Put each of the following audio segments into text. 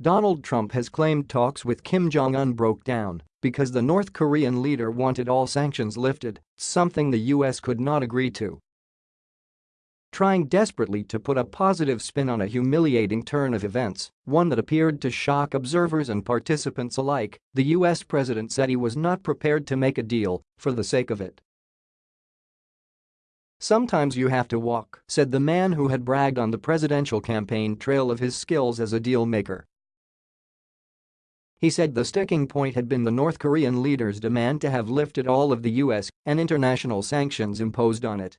Donald Trump has claimed talks with Kim Jong-un broke down because the North Korean leader wanted all sanctions lifted, something the US could not agree to. Trying desperately to put a positive spin on a humiliating turn of events, one that appeared to shock observers and participants alike, the US president said he was not prepared to make a deal for the sake of it. Sometimes you have to walk, said the man who had bragged on the presidential campaign trail of his skills as a deal maker. He said the sticking point had been the North Korean leader's demand to have lifted all of the US and international sanctions imposed on it.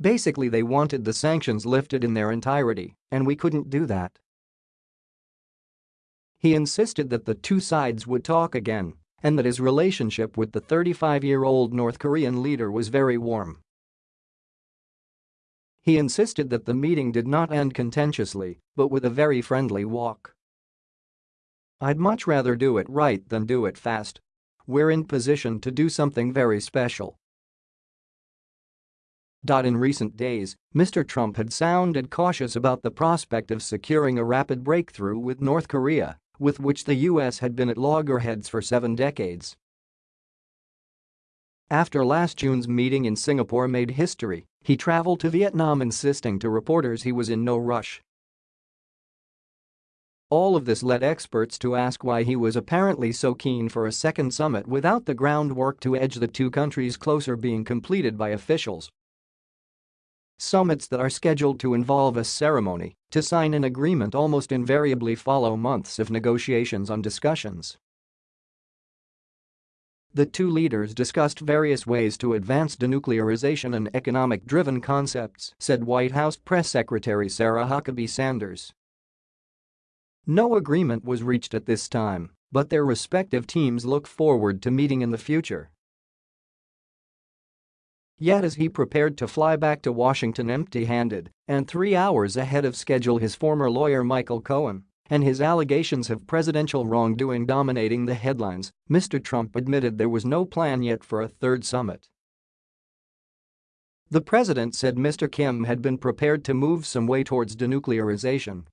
Basically they wanted the sanctions lifted in their entirety, and we couldn't do that. He insisted that the two sides would talk again and that his relationship with the 35-year-old North Korean leader was very warm. He insisted that the meeting did not end contentiously, but with a very friendly walk. I'd much rather do it right than do it fast. We're in position to do something very special. In recent days, Mr. Trump had sounded cautious about the prospect of securing a rapid breakthrough with North Korea, with which the US had been at loggerheads for seven decades. After last June's meeting in Singapore made history, he traveled to Vietnam insisting to reporters he was in no rush all of this led experts to ask why he was apparently so keen for a second summit without the groundwork to edge the two countries closer being completed by officials. Summits that are scheduled to involve a ceremony to sign an agreement almost invariably follow months of negotiations on discussions. The two leaders discussed various ways to advance denuclearization and economic-driven concepts, said White House Press Secretary Sarah Huckabee Sanders. No agreement was reached at this time, but their respective teams look forward to meeting in the future. Yet as he prepared to fly back to Washington empty-handed and three hours ahead of schedule his former lawyer Michael Cohen and his allegations of presidential wrongdoing dominating the headlines, Mr. Trump admitted there was no plan yet for a third summit. The president said Mr. Kim had been prepared to move some way towards denuclearization